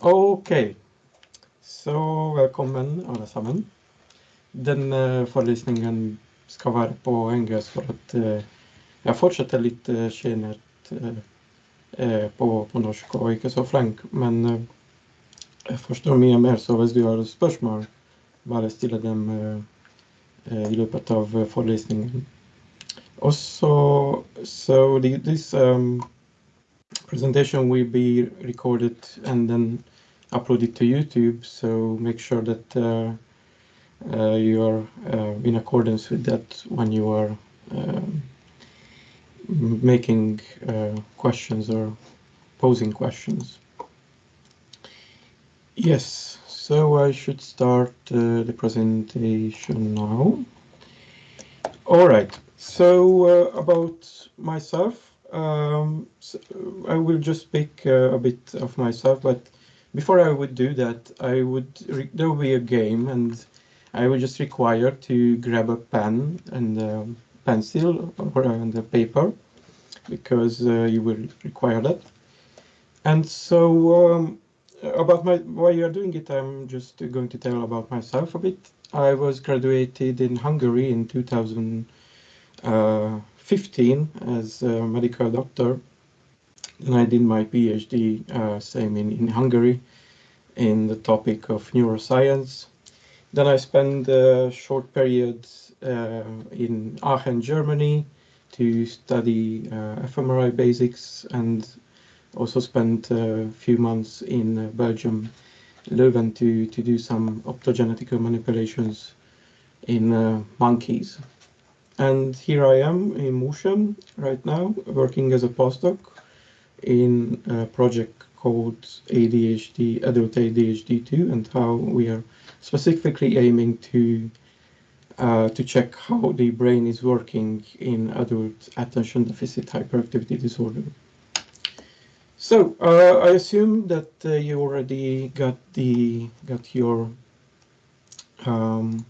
Okej, så velkommen alle sammen. Denne forelesningen skal være på engelsk for at uh, jeg fortsetter litt kjennet uh, på, på, norsk og ikke så flink. Men jeg forstår mye mer, så hvis du har spørsmål, bare stille dem i løpet av forelesningen. Also, so the, this um, presentation will be recorded and then uploaded to YouTube. So make sure that uh, uh, you are uh, in accordance with that when you are um, making uh, questions or posing questions. Yes, so I should start the presentation now. All right, so about myself, um, so I will just speak uh, a bit of myself, but before I would do that, I would there will be a game, and I would just require to grab a pen and a pencil or and a paper, because uh, you will require that. And so um, about my why you are doing it, I'm just going to tell about myself a bit. I was graduated in Hungary in 2000. Uh, 15 as a medical doctor. Then I did my PhD, uh, same in, in Hungary, in the topic of neuroscience. Then I spent a short period uh, in Aachen, Germany, to study uh, fMRI basics and also spent a few months in uh, Belgium, Leuven, to, to do some optogenetical manipulations in uh, monkeys. And here I am in Mosjøen right now, working as a postdoc in a project called ADHD, Adult ADHD2, and how we are specifically aiming to uh, to check how the brain is working in adult attention deficit hyperactivity disorder. So uh, I assume that uh, you already got the got your um,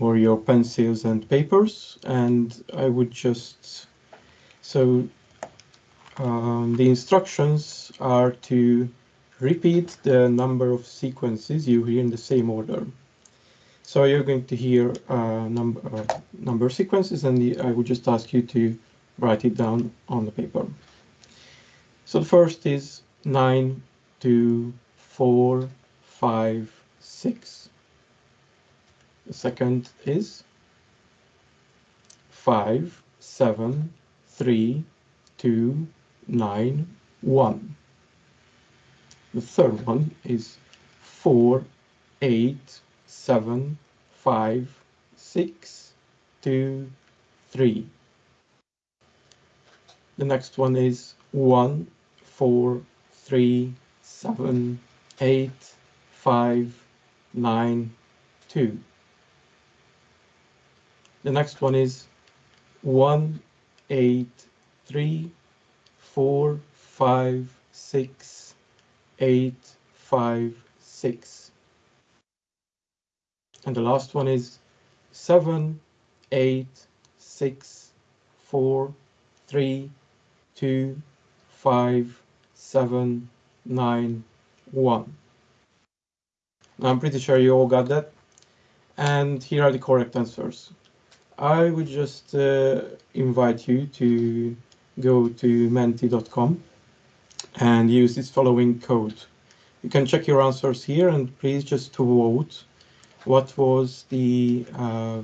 or your pencils and papers and I would just so um, the instructions are to repeat the number of sequences you hear in the same order. So you're going to hear uh, number uh, number sequences and the, I would just ask you to write it down on the paper. So the first is 9 2 4 5 6 the second is five, seven, three, two, nine, one. The third one is four, eight, seven, five, six, two, three. The next one is one, four, three, seven, eight, five, nine, two. The next one is one, eight, three, four, five, six, eight, five, six. And the last one is seven, eight, six, four, three, two, five, seven, nine, one. Now, I'm pretty sure you all got that. And here are the correct answers. I would just uh, invite you to go to menti.com and use this following code. You can check your answers here and please just vote what was the uh,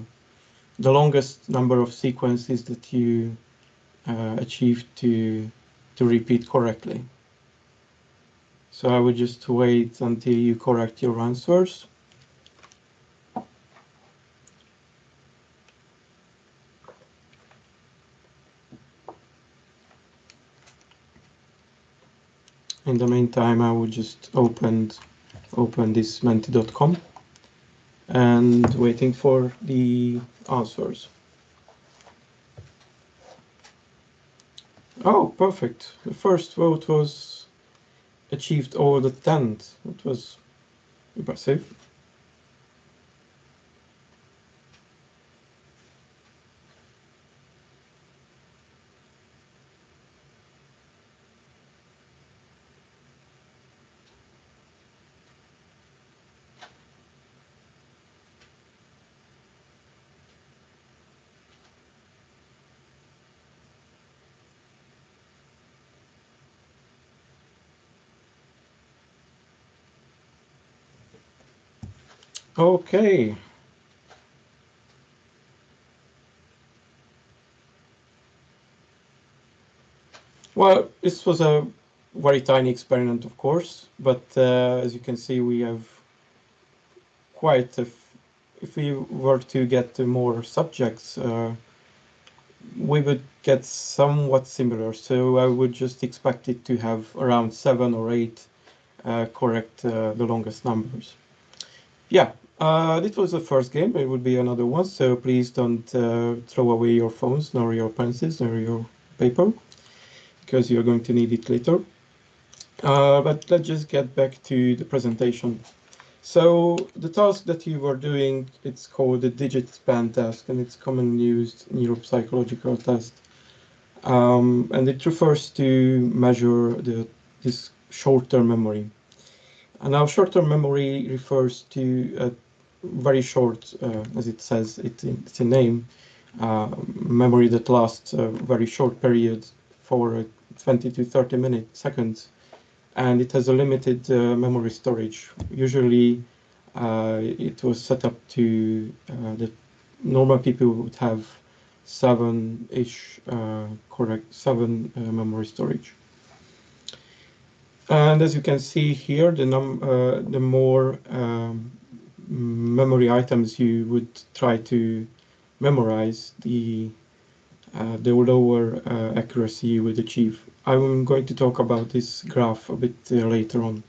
the longest number of sequences that you uh, achieved to to repeat correctly. So I would just wait until you correct your answers. In the meantime I will just open open this menti.com and waiting for the answers. Oh, perfect. The first vote was achieved over the 10th. It was impressive. Okay. Well, this was a very tiny experiment, of course, but uh, as you can see, we have quite a if we were to get more subjects, uh, we would get somewhat similar. So I would just expect it to have around seven or eight uh, correct uh, the longest numbers. Yeah, uh, this was the first game. It would be another one. So please don't uh, throw away your phones, nor your pencils, nor your paper, because you're going to need it later. Uh, but let's just get back to the presentation. So the task that you were doing, it's called the digit span task, and it's commonly used in neuropsychological test. Um, and it refers to measure the this short-term memory. And now short-term memory refers to a very short, uh, as it says, it, it's a name, uh, memory that lasts a very short period for 20 to 30 minutes, seconds and it has a limited uh, memory storage. Usually, uh, it was set up to uh, the normal people would have seven-ish uh, correct seven uh, memory storage. And as you can see here, the num uh, the more um, memory items you would try to memorize, the the lower accuracy you would achieve. I'm going to talk about this graph a bit uh, later on.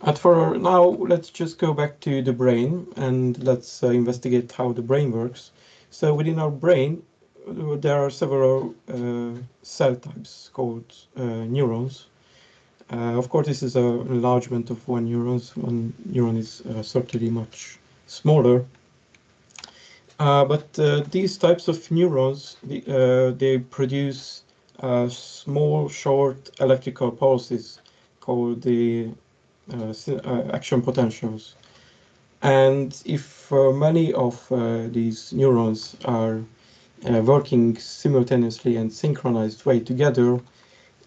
And for now, let's just go back to the brain and let's uh, investigate how the brain works. So within our brain, uh, there are several uh, cell types called uh, neurons. Uh, of course, this is an enlargement of one neuron. One neuron is certainly much smaller. but these types of neurons, the, they produce uh, small, short electrical pulses called the uh, uh, action potentials. And if uh, many of uh, these neurons are uh, working simultaneously and synchronized way together,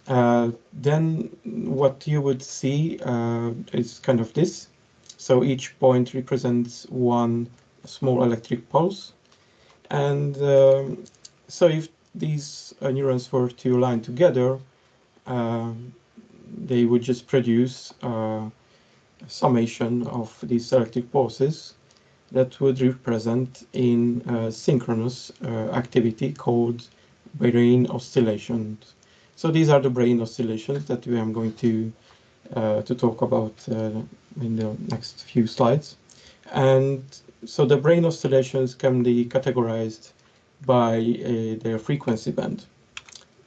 then what you would see is kind of this. So each point represents one small electric pulse. And um, so if these uh, neurons were to align together, uh, they would just produce uh, a summation of these electric pulses that would represent in synchronous activity called brain oscillations. So these are the brain oscillations that we are going to uh, to talk about uh, in the next few slides. And so the brain oscillations can be categorized by uh, their frequency band.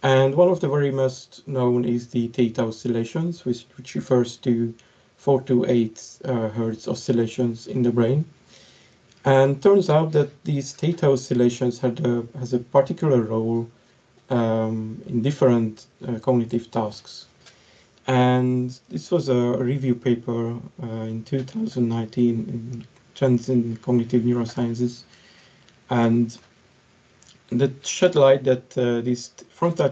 And one of the very most known is the theta oscillations, which, which refers to 4 to 8 uh, hertz oscillations in the brain. And turns out that these theta oscillations had a, has a particular role um, in different uh, cognitive tasks. And this was a review paper uh, in 2019 in Trends in Cognitive Neurosciences. And that shed light that uh, these frontal,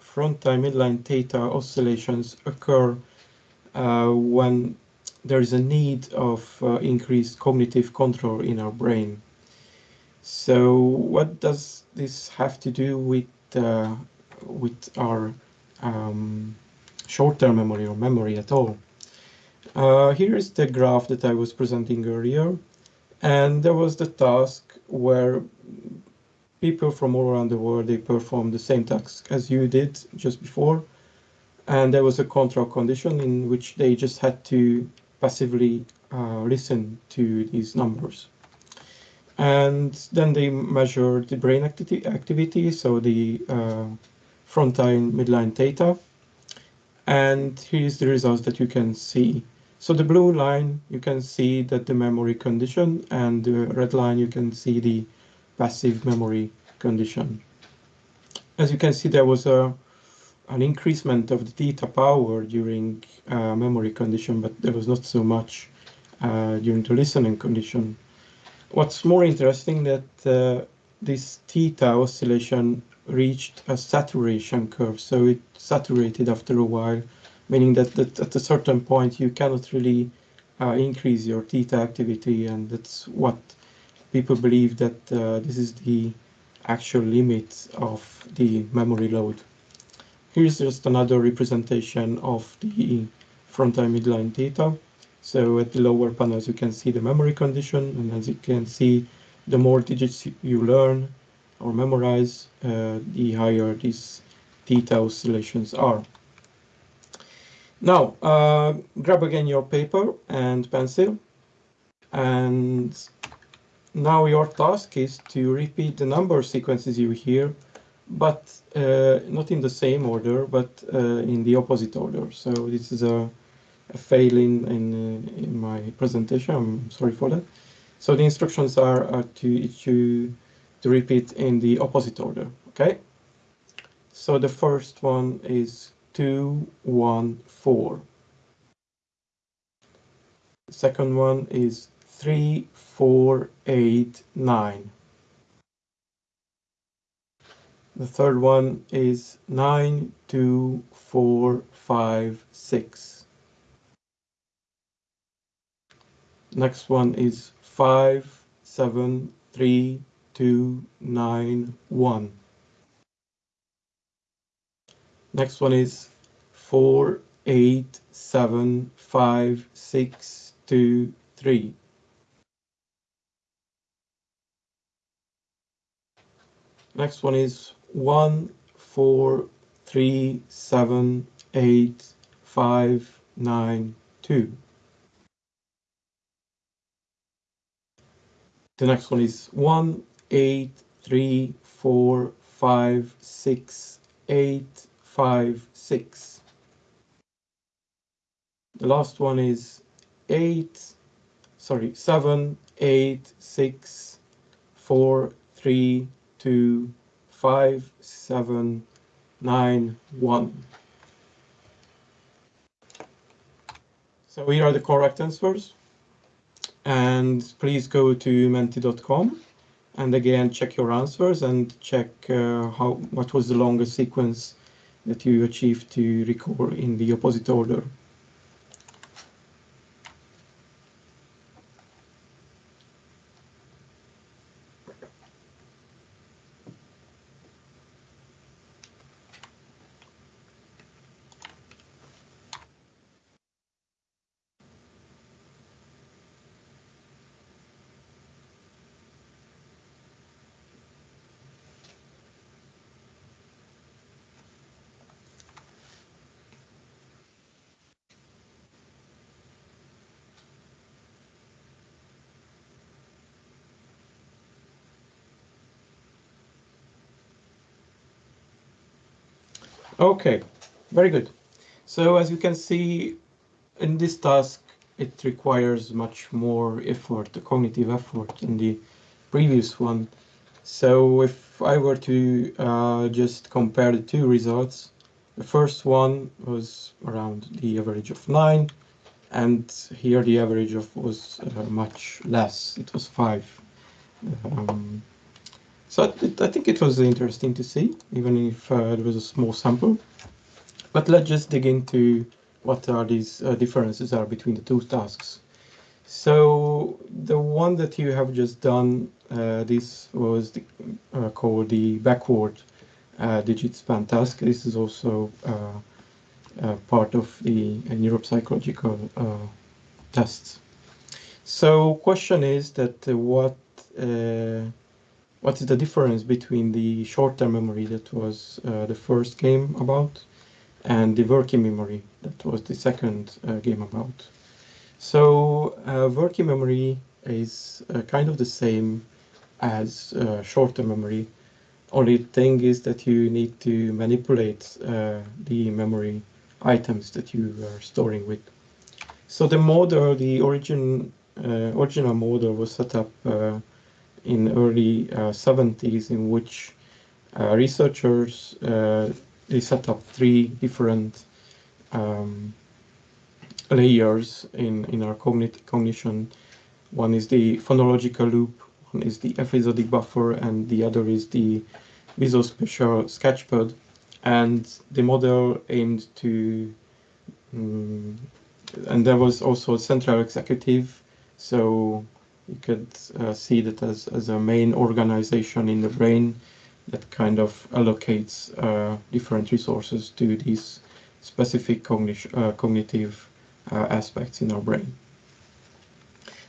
frontal midline theta oscillations occur uh, when there is a need of uh, increased cognitive control in our brain. So what does this have to do with uh, with our um, short-term memory or memory at all? Uh, here is the graph that I was presenting earlier. And there was the task where people from all around the world, they performed the same task as you did just before. And there was a control condition in which they just had to passively uh, listen to these numbers. And then they measured the brain acti activity, so the uh, frontal midline theta. And here's the results that you can see. So the blue line, you can see that the memory condition, and the red line, you can see the passive memory condition. As you can see, there was a an increasement of the theta power during uh, memory condition, but there was not so much uh, during the listening condition. What's more interesting that uh, this theta oscillation reached a saturation curve, so it saturated after a while, meaning that, that at a certain point you cannot really uh, increase your theta activity, and that's what people believe that uh, this is the actual limit of the memory load. Here's just another representation of the frontal midline theta. So at the lower panels, you can see the memory condition, and as you can see, the more digits you learn or memorize, uh, the higher these theta oscillations are. Now, uh, grab again your paper and pencil, and now your task is to repeat the number sequences you hear, but uh, not in the same order, but uh, in the opposite order. So this is a, a in, in, uh, in, my presentation. I'm sorry for that. So the instructions are, are to, to, to repeat in the opposite order, okay? So the first one is 2, 1, 4. The second one is three, four, eight, nine. The third one is nine, two, four, five, six. Next one is five, seven, three, two, nine, one. Next one is four, eight, seven, five, six, two, three. Next one is one, four, three, seven, eight, five, nine, two. The next one is one, eight, three, four, five, six, eight, five, six. The last one is eight, sorry, seven, eight, six, four, three, two, five, seven, nine, one. So here are the correct answers. And please go to menti.com and again check your answers and check uh, how what was the longest sequence that you achieved to record in the opposite order. Okay, very good. So as you can see in this task, it requires much more effort, cognitive effort than the previous one. So if I were to uh, just compare the two results, the first one was around the average of 9, and here the average of was uh, much less, it was 5. Um, so I think it was interesting to see, even if uh, it was a small sample. But let's just dig into what are these uh, differences are between the two tasks. So the one that you have just done, uh, this was the, uh, called the backward uh, digit span task. This is also uh, part of the neuropsychological tests. So question is that what what is the difference between the short-term memory that was uh, the first game about and the working memory that was the second uh, game about. So uh, working memory is uh, kind of the same as uh, short-term memory. Only thing is that you need to manipulate uh, the memory items that you are storing with. So the model, the origin, original model was set up in early 70s uh, in which uh, researchers uh, they set up three different um, layers in, in our cognit cognition. One is the phonological loop, one is the episodic buffer, and the other is the visuospatial sketchpad. And the model aimed to um, and there was also a central executive, so you could uh, see that as, as a main organization in the brain that kind of allocates uh, different resources to these specific cognition, uh, cognitive uh, aspects in our brain.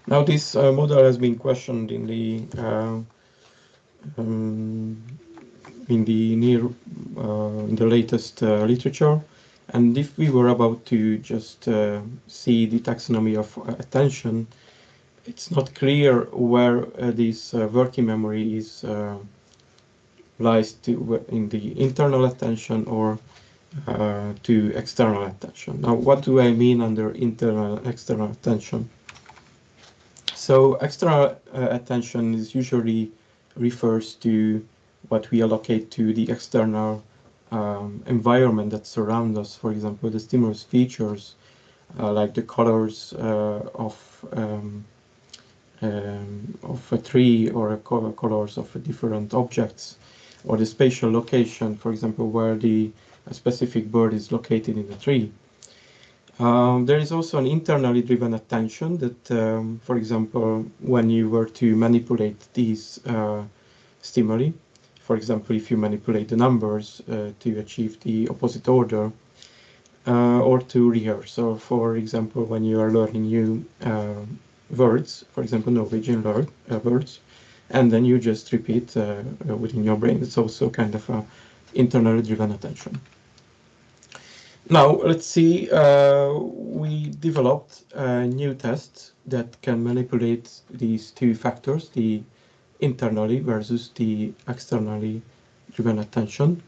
Now this uh, model has been questioned in the uh, um, in the near in the latest literature and if we were about to just see the taxonomy of attention, it's not clear where uh, this uh, working memory is uh, lies to in the internal attention or uh, to external attention. Now, what do I mean under internal external attention? So external uh, attention is usually refers to what we allocate to the external um, environment that surrounds us, for example, the stimulus features uh, like the colors of um, um, of a tree or color colors of different objects, or the spatial location, for example, where the specific bird is located in the tree. Um, there is also an internally driven attention that, um, for example, when you were to manipulate these uh, stimuli, for example, if you manipulate the numbers uh, to achieve the opposite order uh, or to rehearse. So, for example, when you are learning new uh, words, for example, Norwegian words, and then you just repeat within your brain. It's also kind of a internally driven attention. Now, let's see, uh, we developed a new test that can manipulate these two factors, the internally versus the externally driven attention.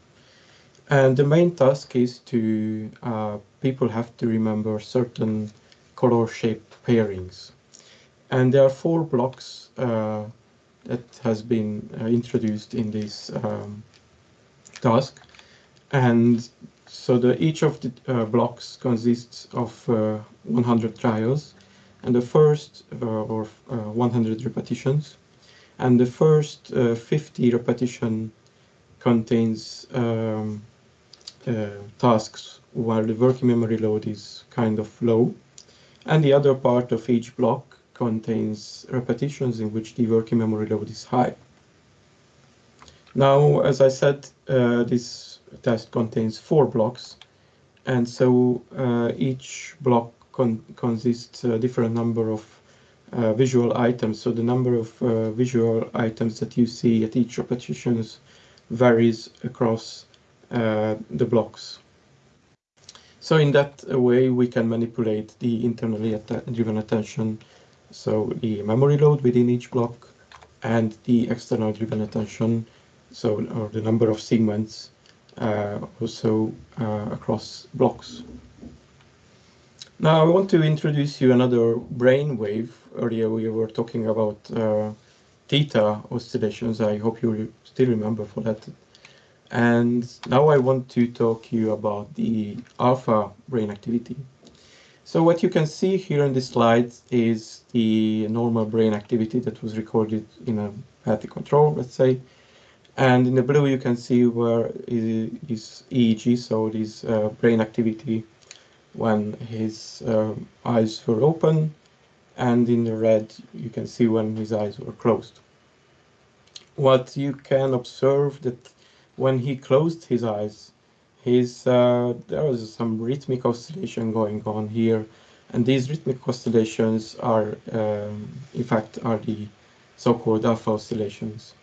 And the main task is to, uh, people have to remember certain color shape pairings. And there are four blocks uh, that has been uh, introduced in this um, task. And so the, each of the uh, blocks consists of uh, 100 trials. And the first, uh, or 100 repetitions, and the first uh, 50 repetition contains um, uh, tasks where the working memory load is kind of low and the other part of each block contains repetitions in which the working memory load is high. Now, as I said, uh, this test contains four blocks, and so uh, each block con consists a different number of uh, visual items. So the number of uh, visual items that you see at each repetition varies across uh, the blocks. So in that way, we can manipulate the internally att driven attention, so the memory load within each block, and the external driven attention, so or the number of segments uh, also uh, across blocks. Now I want to introduce you another brain wave. Earlier we were talking about uh, theta oscillations. I hope you still remember for that. And now I want to talk to you about the alpha brain activity. So what you can see here in this slide is the normal brain activity that was recorded in a healthy control, let's say. And in the blue you can see where is EEG, so this uh, brain activity when his uh, eyes were open and in the red you can see when his eyes were closed. What you can observe that when he closed his eyes, his uh, there was some rhythmic oscillation going on here, and these rhythmic oscillations are, um, in fact, are the so-called alpha oscillations.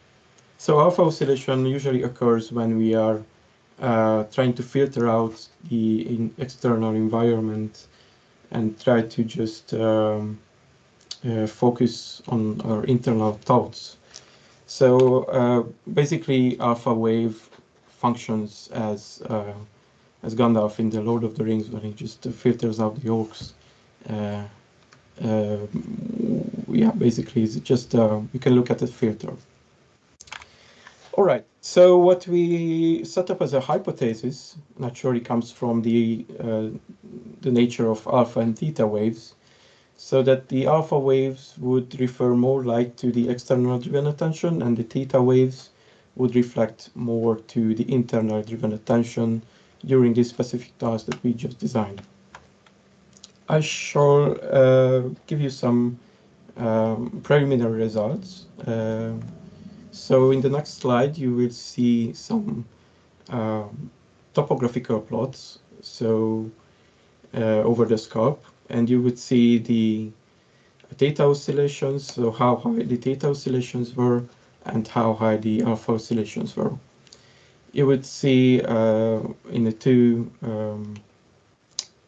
So alpha oscillation usually occurs when we are uh, trying to filter out the external environment and try to just um, uh, focus on our internal thoughts. So uh, basically, alpha wave functions as uh, as Gandalf in the Lord of the Rings when he just filters out the orcs. Uh, uh, yeah, basically, it's just you can look at a filter. All right. So what we set up as a hypothesis naturally comes from the uh, the nature of alpha and theta waves, so that the alpha waves would refer more like to the external driven attention, and the theta waves would reflect more to the internal driven attention during this specific task that we just designed. I shall uh, give you some um, preliminary results. Uh, so in the next slide, you will see some um, topographical plots. So uh, over the scope, and you would see the theta oscillations, so how high the theta oscillations were and how high the alpha oscillations were. You would see uh, in the two um,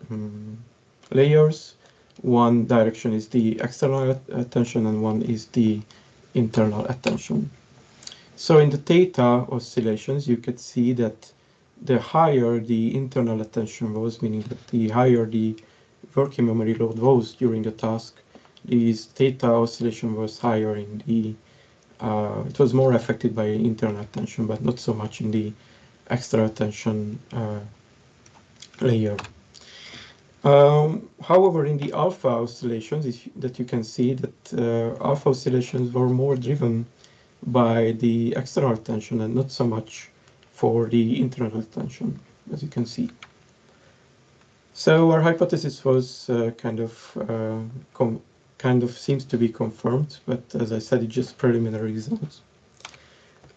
um, layers, one direction is the external attention and one is the internal attention. So in the theta oscillations, you could see that the higher the internal attention was, meaning that the higher the working memory load was during the task, this theta oscillation was higher in the, uh, it was more affected by internal attention, but not so much in the extra attention uh, layer. Um, however, in the alpha oscillations, that you can see that uh, alpha oscillations were more driven by the external attention and not so much for the internal attention, as you can see. So our hypothesis was uh, kind of uh, kind of seems to be confirmed, but as I said, it's just preliminary results.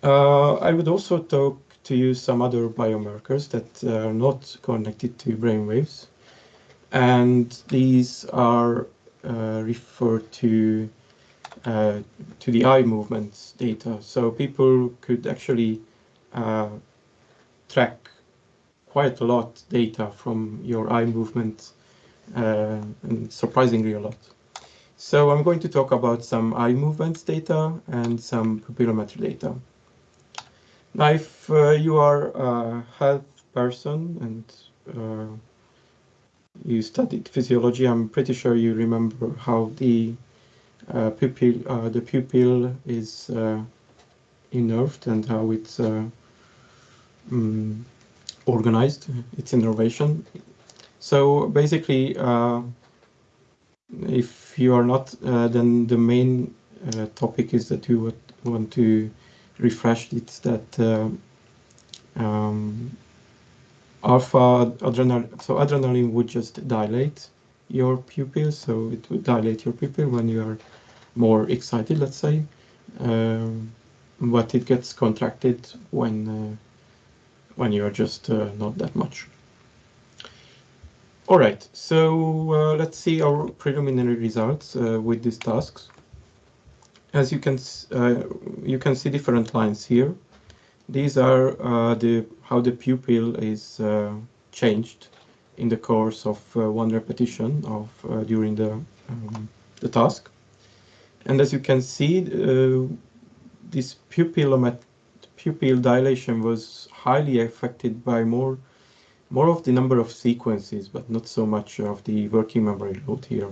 Uh, I would also talk to you some other biomarkers that are not connected to brainwaves, and these are uh, referred to uh, to the eye movements data. So people could actually uh, track quite a lot data from your eye movement, uh, and surprisingly a lot. So I'm going to talk about some eye movements data and some pupillometry data. Now, if uh, you are a health person and uh, you studied physiology, I'm pretty sure you remember how the uh, pupil, uh, the pupil is uh, innerved and how it's um, organized, its innervation. So basically, if you are not, uh, then the main uh, topic is that you would want to refresh it that uh, um, alpha adrenaline, so adrenaline would just dilate your pupil, so it would dilate your pupil when you are more excited, let's say, um, but it gets contracted when uh, when you are just uh, not that much. All right, so uh, let's see our preliminary results uh, with these tasks. As you can uh, you can see different lines here. These are uh, the how the pupil is uh, changed in the course of one repetition of during the um, the task. And as you can see, this pupil pupil dilation was highly affected by more more of the number of sequences, but not so much of the working memory load here.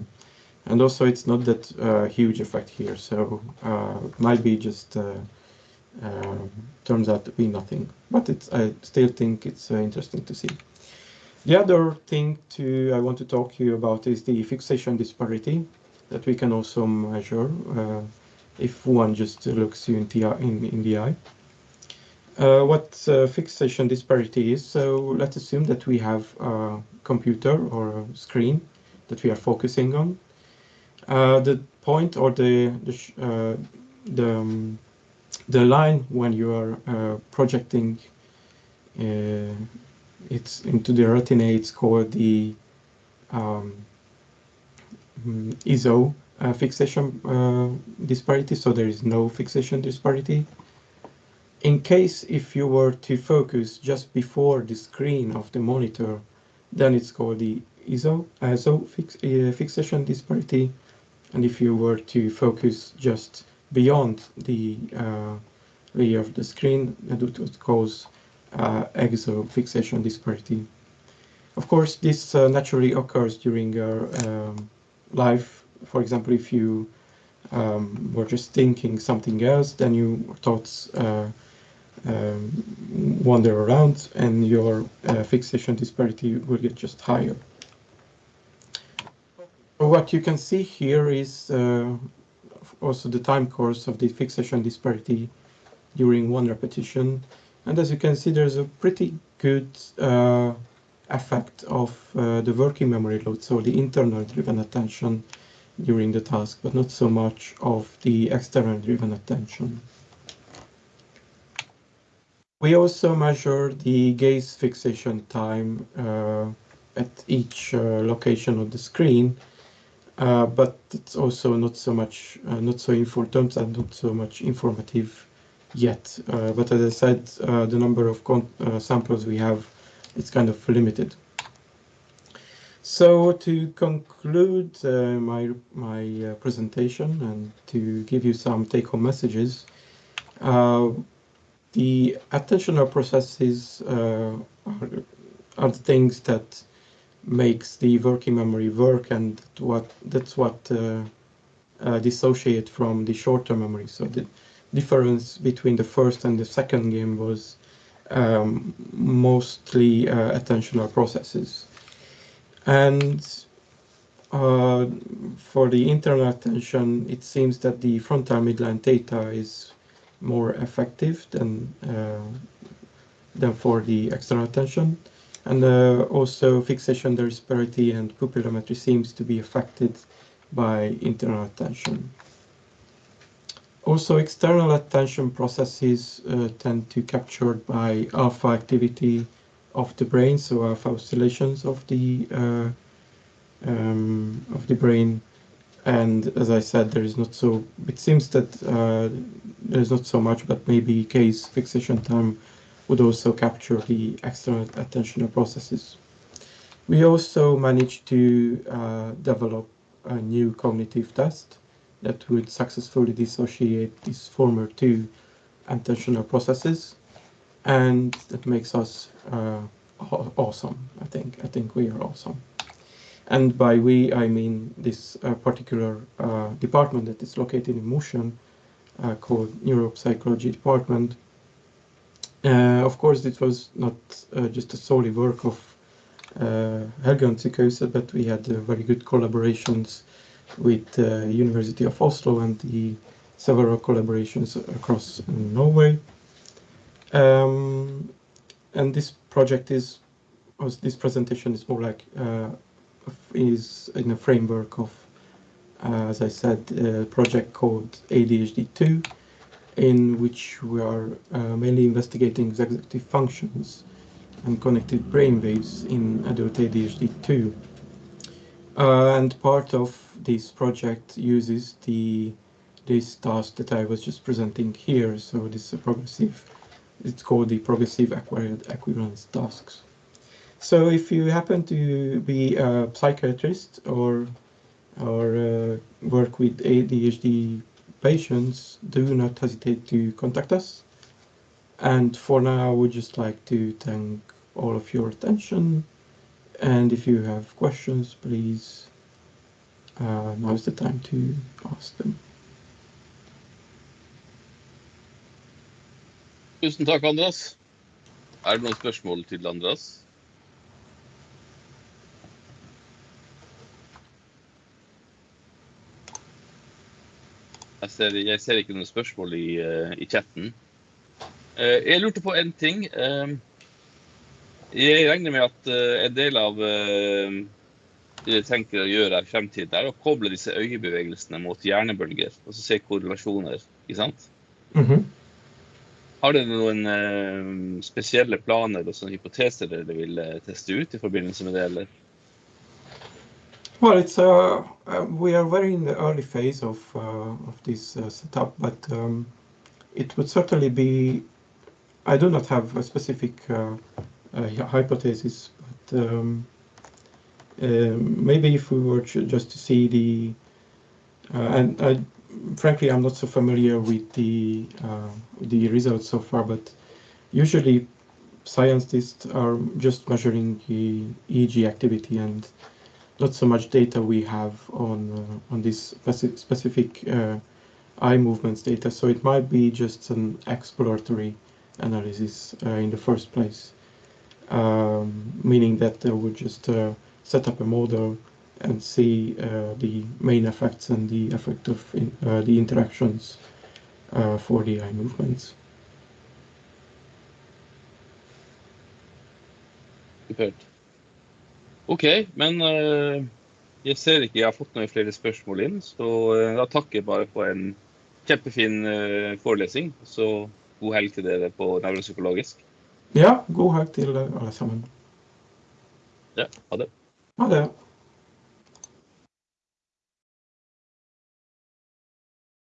And also it's not that uh, huge effect here, so uh, might be just uh, um, turns out to be nothing. But it's, I still think it's uh, interesting to see. The other thing to I want to talk to you about is the fixation disparity that we can also measure uh, if one just looks you in the, in, in the eye. Uh, what uh, fixation disparity is. So let's assume that we have a computer or a screen that we are focusing on. Uh, the point or the the uh, the, um, the, line when you are uh, projecting uh, it's into the retina, it's called the um, mm, ISO fixation disparity. So there is no fixation disparity in case if you were to focus just before the screen of the monitor, then it's called the eso, eso fix, uh, fixation disparity. And if you were to focus just beyond the uh, layer of the screen, that would cause uh, exo fixation disparity. Of course, this uh, naturally occurs during your um, life. For example, if you um, were just thinking something else, then your thoughts uh, um, wander around and your uh, fixation disparity will get just higher. What you can see here is uh, also the time course of the fixation disparity during one repetition. And as you can see, there's a pretty good uh, effect of uh, the working memory load, so the internal driven attention during the task, but not so much of the external driven attention. We also measure the gaze fixation time uh, at each uh, location of the screen, uh, but it's also not so much, not so important and not so much informative yet. But as I said, the number of samples we have is kind of limited. So to conclude uh, my my uh, presentation and to give you some take-home messages, uh, the attentional processes uh, are, are, the things that makes the working memory work, and what that's what uh, uh, dissociate from the short-term memory. So the difference between the first and the second game was um, mostly attentional processes. And uh, for the internal attention, it seems that the frontal midline theta is more effective than uh, than for the external attention. And uh, also fixation the disparity and pupillometry seems to be affected by internal attention. Also, external attention processes uh, tend to captured by alpha activity of the brain, so alpha oscillations of the uh, um, of the brain. And as I said, there is not so. It seems that uh, there is not so much, but maybe gaze fixation time would also capture the external attentional processes. We also managed to uh, develop a new cognitive test that would successfully dissociate these former two attentional processes and that makes us uh, awesome. I think I think we are awesome. And by we, I mean this uh, particular uh, department that is located in Mosjøen, uh, called Neuropsychology Department. Uh, of course, it was not uh, just a solely work of uh, Helgelandssykehuset, but we had very good collaborations with the University of Oslo and the several collaborations across Norway. Um, and this project is, this presentation is more like, is in a framework of, uh, as I said, a project called ADHD2, in which we are uh, mainly investigating executive functions and connected brain waves in adult ADHD2. Uh, and part of this project uses the this task that I was just presenting here. So this is a progressive it's called the progressive acquired equivalence tasks. So if you happen to be a psychiatrist or or uh, work with ADHD patients, do not hesitate to contact us. And for now, would just like to thank all of your attention. And if you have questions, please, uh, now's the time to ask them. Tusen takk, Andreas. Er det noen spørsmål til Andreas? Jeg ser, jeg ser ikke noen spørsmål i, uh, i chatten. Uh, jeg lurte på en ting. Uh, jeg regner med at en del av det jeg tenker å gjøre i fremtiden, er å koble disse øyebevegelsene mot hjernebølger. Og så se korrelasjoner. ikke sant? Mm -hmm. Har dere noen spesielle planer og sånne hypoteser dere vil teste ut i forbindelse med det, eller? Well, it's uh, uh, we are very in the early phase of uh, of this uh, setup, but um, it would certainly be. I do not have a specific hypothesis, but um, maybe if we were just to see the, and I frankly, I'm not so familiar with the the results so far, but usually scientists are just measuring the EEG activity and not so much data we have on uh, on this specific uh, eye movements data. So it might be just an exploratory analysis uh, in the first place, um, meaning that they would just set up a model and see uh, the main effects and the effect of in, uh, the interactions uh, for the eye movements. Good. OK, men eh, jeg ser ikke jeg har fått noen flere spørsmål inn, så eh, da takker jeg bare for en kjempefin eh, forelesning. Så god helg til dere på nevropsykologisk. Ja, god helg til alle sammen. Ja, ha det. Ha det.